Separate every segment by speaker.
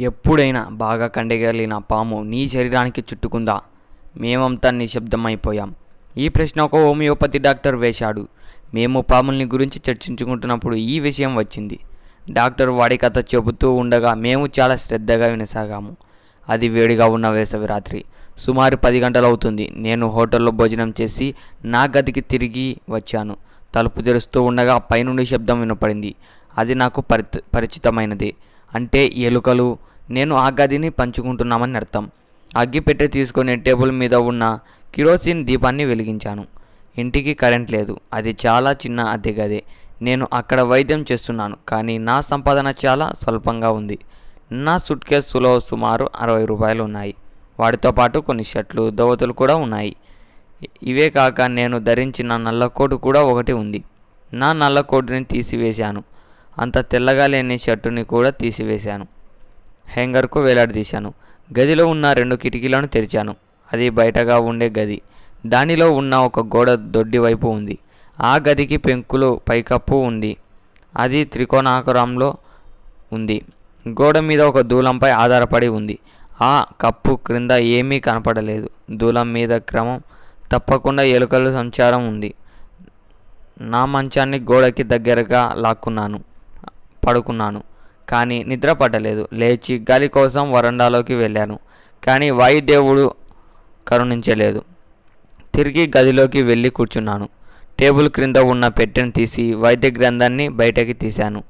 Speaker 1: ఎప్పుడైనా బాగా కండగలిగిన పాము నీ శరీరానికి చుట్టుకుందా? మేమంతా నిశ్శబ్దమైపోయాం. ఈ ప్రశ్న ఒక హోమియోపతి డాక్టర్ వేశాడు. మేము పాముల్ని గురించి చర్చించుకుంటున్నప్పుడు ఈ విషయం వచ్చింది. డాక్టర్ వాడి కథ చెబుతూ ఉండగా మేము చాలా శ్రద్ధగా వినసాగాము. అది వేడిగా ఉన్న వేసవి రాత్రి. సుమారు పది గంటలవుతుంది. నేను హోటల్లో భోజనం చేసి నా గదికి తిరిగి వచ్చాను. తలుపు తెరుస్తూ ఉండగా పైనుండి శబ్దం వినపడింది. అది నాకు పరి పరిచితమైనది. అంటే ఎలుకలు నేను ఆ గదిని పంచుకుంటున్నామని అర్థం. అగ్గిపెట్టె తీసుకొని టేబుల్ మీద ఉన్న కిరోసిన్ దీపాన్ని వెలిగించాను. ఇంటికి కరెంట్ లేదు. అది చాలా చిన్న అద్దె గదే. నేను అక్కడ వైద్యం చేస్తున్నాను కానీ నా సంపాదన చాలా స్వల్పంగా ఉంది. నా సూట్ కేసులో సుమారు అరవై రూపాయలు ఉన్నాయి. వాటితో పాటు కొన్ని షర్ట్లు దోవతులు కూడా ఉన్నాయి. ఇవే కాక నేను ధరించిన నల్ల కోటు కూడా ఒకటి ఉంది. నా నల్ల కోటుని తీసివేశాను. అంత తెల్లగా లేని షర్టుని కూడా తీసివేశాను. హ్యాంగర్కు వేలాడదీశాను. గదిలో ఉన్న రెండు కిటికీలను తెరిచాను. అది బయటగా ఉండే గది. దానిలో ఉన్న ఒక గోడ దొడ్డి వైపు ఉంది. ఆ గదికి పెంకులు పైకప్పు ఉంది. అది త్రికోణాకారంలో ఉంది. గోడ మీద ఒక దూలంపై ఆధారపడి ఉంది. ఆ కప్పు క్రింద ఏమీ కనపడలేదు. దూలం మీద క్రమం తప్పకుండా ఎలుకల సంచారం ఉంది. నా మంచాన్ని గోడకి దగ్గరగా లాక్కున్నాను పడుకున్నాను. కానీ నిద్ర పట్టలేదు లేచి గాలి కోసం వరండాలోకి వెళ్ళాను. కానీ వాయుదేవుడు కరుణించలేదు. తిరిగి గదిలోకి వెళ్ళి కూర్చున్నాను. టేబుల్ క్రింద ఉన్న పెట్టెను తీసి వైద్య గ్రంథాన్ని బయటకి తీశాను.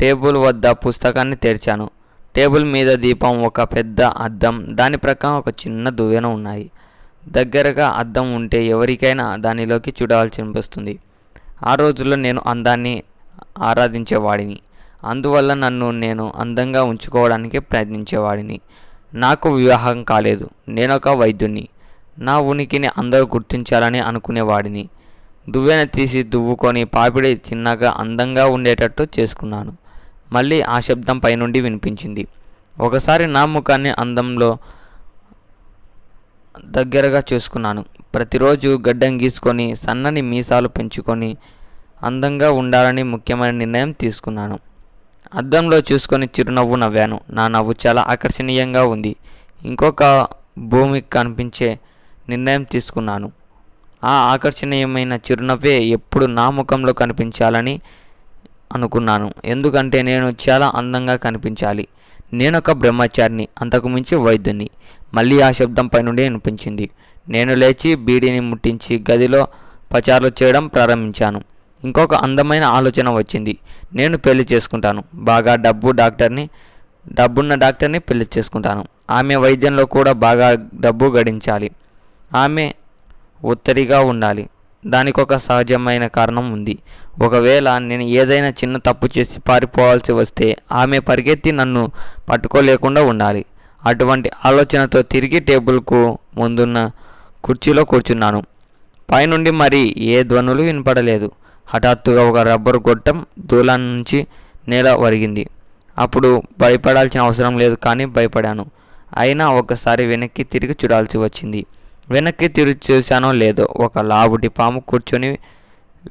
Speaker 1: టేబుల్ వద్ద పుస్తకాన్ని తెరిచాను. టేబుల్ మీద దీపం ఒక పెద్ద అద్దం దాని ప్రక్కన ఒక చిన్న దువ్వెన ఉన్నాయి. దగ్గరగా అద్దం ఉంటే ఎవరికైనా దానిలోకి చూడాల్సి అనిపిస్తుంది. ఆ రోజుల్లో నేను అందాన్ని ఆరాధించేవాడిని. అందువల్ల నన్ను నేను అందంగా ఉంచుకోవడానికి ప్రయత్నించేవాడిని. నాకు వివాహం కాలేదు. నేనొక వైద్యుని నా ఉనికిని అందరూ గుర్తించాలని అనుకునేవాడిని. దువ్వెన తీసి దువ్వుకొని పాపిడి చిన్నగా అందంగా ఉండేటట్టు చేసుకున్నాను. మళ్ళీ ఆ శబ్దం పైనుండి వినిపించింది. ఒకసారి నా ముఖాన్ని అందంలో దగ్గరగా చూసుకున్నాను. ప్రతిరోజు గడ్డం గీసుకొని సన్నని మీసాలు పెంచుకొని అందంగా ఉండాలని ముఖ్యమైన నిర్ణయం తీసుకున్నాను. అద్దంలో చూసుకొని చిరునవ్వు నవ్వాను. నా నవ్వు చాలా ఆకర్షణీయంగా ఉంది. ఇంకొక భూమికి కనిపించే నిర్ణయం తీసుకున్నాను. ఆ ఆకర్షణీయమైన చిరునవ్వే ఎప్పుడు నా ముఖంలో కనిపించాలని అనుకున్నాను. ఎందుకంటే నేను చాలా అందంగా కనిపించాలి. నేనొక బ్రహ్మచారిని అంతకుమించి వైద్యుని మళ్ళీ ఆ శబ్దం పైనుండి వినిపించింది నేను లేచి బీడీని ముట్టించి గదిలో పచారులు చేయడం ప్రారంభించాను. ఇంకొక అందమైన ఆలోచన వచ్చింది. నేను పెళ్ళి చేసుకుంటాను. బాగా డబ్బు డాక్టర్ని డబ్బున్న డాక్టర్ని పెళ్ళి చేసుకుంటాను. ఆమె వైద్యంలో కూడా బాగా డబ్బు గడించాలి. ఆమె ఒత్తిడిగా ఉండాలి. దానికి ఒక సహజమైన కారణం ఉంది. ఒకవేళ నేను ఏదైనా చిన్న తప్పు చేసి పారిపోవాల్సి వస్తే ఆమె పరిగెత్తి నన్ను పట్టుకోలేకుండా ఉండాలి. అటువంటి ఆలోచనతో తిరిగి టేబుల్కు ముందున్న కుర్చీలో కూర్చున్నాను. పైనుండి మరి ఏ ధ్వనులు వినపడలేదు. హఠాత్తుగా ఒక రబ్బరు గొట్టం దూలం నుంచి నేల వరిగింది. అప్పుడు భయపడాల్సిన అవసరం లేదు కానీ భయపడాను. అయినా ఒకసారి వెనక్కి తిరిగి చూడాల్సి వచ్చింది. వెనక్కి తిరిగి చూశానో లేదో ఒక లావుటి పాము కూర్చొని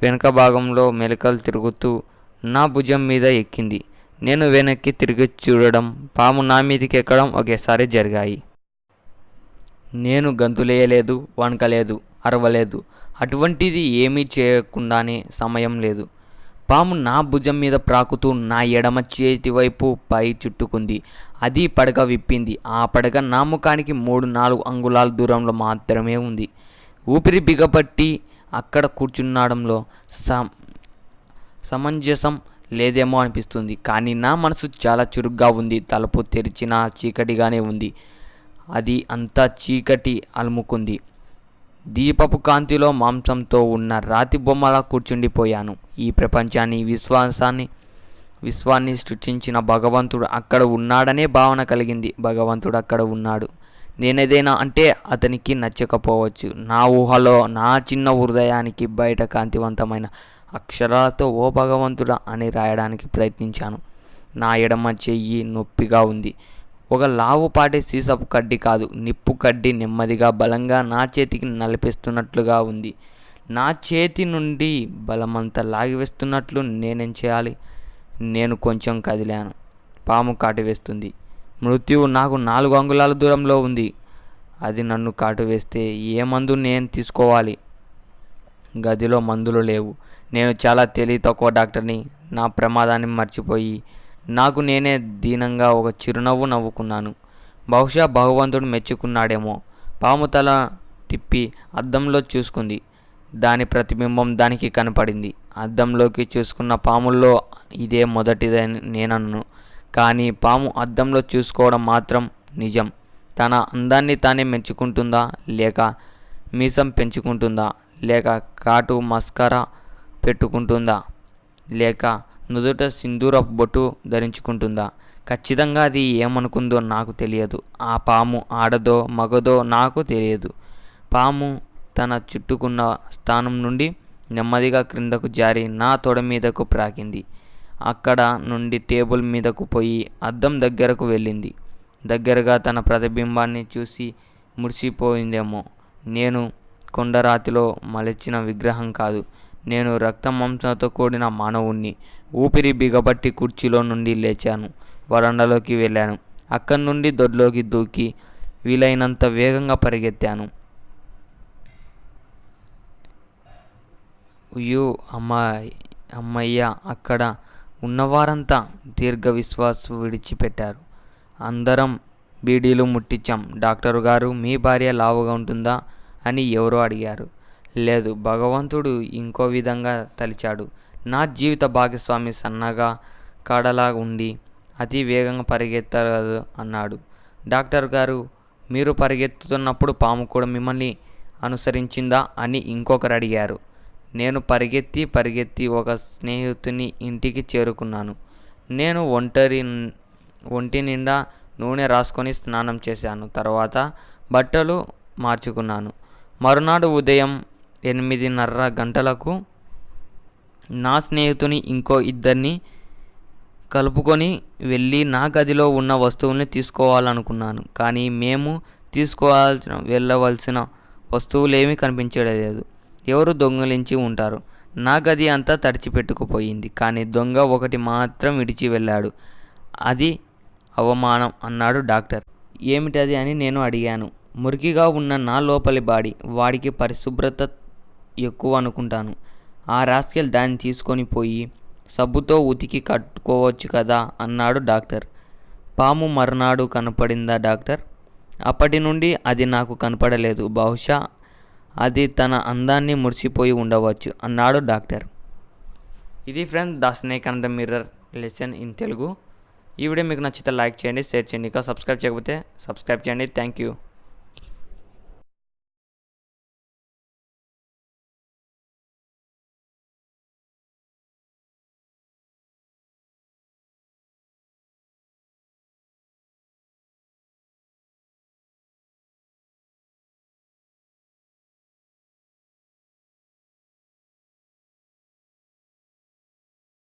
Speaker 1: వెనక భాగంలో మెలకలు తిరుగుతూ నా భుజం మీద ఎక్కింది. నేను వెనక్కి తిరిగి చూడడం పాము నా మీదకి ఎక్కడం ఒకేసారి జరిగాయి. నేను గంతులేయలేదు వణకలేదు అరవలేదు. అటువంటిది ఏమీ చేయకుండానే సమయం లేదు. పాము నా భుజం మీద ప్రాకుతూ నా ఎడమ చేతి వైపు పై చుట్టుకుంది. అది పడగ విప్పింది. ఆ పడగ నా ముఖానికి మూడు నాలుగు అంగుళాల దూరంలో మాత్రమే ఉంది. ఊపిరి బిగపట్టి అక్కడ కూర్చున్నడంలో సమ సమంజసం లేదేమో అనిపిస్తుంది. కానీ నా మనసు చాలా చురుగ్గా ఉంది. తలుపు తెరిచిన చీకటిగానే ఉంది. అది అంతా చీకటి అలుముకుంది. దీపపు కాంతిలో మాంసంతో ఉన్న రాతి బొమ్మలా కూర్చుండిపోయాను. ఈ ప్రపంచాన్ని విశ్వాసాన్ని విశ్వాన్ని సృష్టించిన భగవంతుడు అక్కడ ఉన్నాడనే భావన కలిగింది. భగవంతుడు అక్కడ ఉన్నాడు. నేనేదైనా అంటే అతనికి నచ్చకపోవచ్చు. నా ఊహలో నా చిన్న హృదయానికి బయట కాంతివంతమైన అక్షరాలతో ఓ భగవంతుడా అని రాయడానికి ప్రయత్నించాను. నా ఎడమ చెయ్యి నొప్పిగా ఉంది. ఒక లావుపాటి సీసపు కడ్డి కాదు నిప్పు కడ్డి నెమ్మదిగా బలంగా నా చేతికి నలిపిస్తున్నట్లుగా ఉంది. నా చేతి నుండి బలమంతా లాగివేస్తున్నట్లు నేనేం చేయాలి? నేను కొంచెం కదిలాను. పాము కాటు వేస్తుంది. మృత్యువు నాకు నాలుగు అంగుళాల దూరంలో ఉంది. అది నన్ను కాటు వేస్తే ఏ మందు నేను తీసుకోవాలి? గదిలో మందులు లేవు. నేను చాలా తెలివి తక్కువ డాక్టర్ని. నా ప్రమాదాన్ని మర్చిపోయి నాకు నేనే దీనంగా ఒక చిరునవ్వు నవ్వుకున్నాను. బహుశా భగవంతుడు మెచ్చుకున్నాడేమో. పాము తల తిప్పి అద్దంలో చూసుకుంది. దాని ప్రతిబింబం దానికి కనపడింది. అద్దంలోకి చూసుకున్న పాముల్లో ఇదే మొదటిదని నేనన్ను. కానీ పాము అద్దంలో చూసుకోవడం మాత్రం నిజం. తన అందాన్ని తానే మెచ్చుకుంటుందా? లేక మీసం పెంచుకుంటుందా? లేక కాటు మస్కరా పెట్టుకుంటుందా? లేక నుదుట సింధూరపు బొట్టు ధరించుకుంటుందా? ఖచ్చితంగా అది ఏమనుకుందో నాకు తెలియదు. ఆ పాము ఆడదో మగదో నాకు తెలియదు. పాము తన చుట్టుకున్న స్థానం నుండి నెమ్మదిగా క్రిందకు జారి నా తొడ మీదకు ప్రాకింది. అక్కడ నుండి టేబుల్ మీదకు పోయి అద్దం దగ్గరకు వెళ్ళింది. దగ్గరగా తన ప్రతిబింబాన్ని చూసి మురిసిపోయిందేమో. నేను కొండరాతిలో మలచిన విగ్రహం కాదు. నేను రక్త మాంసంతో కూడిన మానవుణ్ణి. ఊపిరి బిగబట్టి కుర్చీలో నుండి లేచాను. వరండాలోకి వెళ్ళాను. అక్కడి నుండి దొడ్లోకి దూకి వీలైనంత వేగంగా పరిగెత్తాను. అయ్యో అమ్మాయి అమ్మయ్య అక్కడ ఉన్నవారంతా దీర్ఘ విశ్వాస విడిచిపెట్టారు. అందరం బీడీలు ముట్టించాం. డాక్టరు గారు మీ భార్య లావుగా ఉంటుందా అని ఎవరో అడిగారు. లేదు భగవంతుడు ఇంకో విధంగా తలిచాడు. నా జీవిత భాగస్వామి సన్నగా కాడలా ఉండి అతి వేగంగా పరిగెత్తగలదు అన్నాడు. డాక్టర్ గారు మీరు పరిగెత్తుతున్నప్పుడు పాము కూడా మిమ్మల్ని అనుసరించిందా అని ఇంకొకరు అడిగారు. నేను పరిగెత్తి పరిగెత్తి ఒక స్నేహితుని ఇంటికి చేరుకున్నాను. నేను ఒంటరి ఒంటి నిండా నూనె రాసుకొని స్నానం చేశాను. తర్వాత బట్టలు మార్చుకున్నాను. మరునాడు ఉదయం ఎనిమిదిన్నర గంటలకు నా స్నేహితుని ఇంకో ఇద్దరిని కలుపుకొని వెళ్ళి నా గదిలో ఉన్న వస్తువుల్ని తీసుకోవాలనుకున్నాను. కానీ మేము తీసుకోవాల్సిన వెళ్ళవలసిన వస్తువులేమీ కనిపించలేదు. ఎవరు దొంగలించి ఉంటారు? నా గది అంతా తడిచిపెట్టుకుపోయింది. కానీ దొంగ ఒకటి మాత్రం విడిచి వెళ్ళాడు. అది అవమానం అన్నాడు డాక్టర్. ఏమిటది అని నేను అడిగాను. మురికిగా ఉన్న నా లోపలి బాడీ వాడికి పరిశుభ్రత ఎక్కువ అనుకుంటాను. ఆ రాస్కెల్ దాన్ని తీసుకొని పోయి సబ్బుతో ఉతికి కట్టుకోవచ్చు కదా అన్నాడు డాక్టర్. పాము మర్నాడు కనపడిందా డాక్టర్? అప్పటి నుండి అది నాకు కనపడలేదు. బహుశా అది తన అందాన్ని మురిసిపోయి ఉండవచ్చు అన్నాడు డాక్టర్. ఇది friends the snake and the mirror lesson in Telugu. ఈ వీడియో మీకు నచ్చితే లైక్ చేయండి షేర్ చేయండి. ఇంకా సబ్స్క్రైబ్ చేయకపోతే సబ్స్క్రైబ్ చేయండి. Thank you.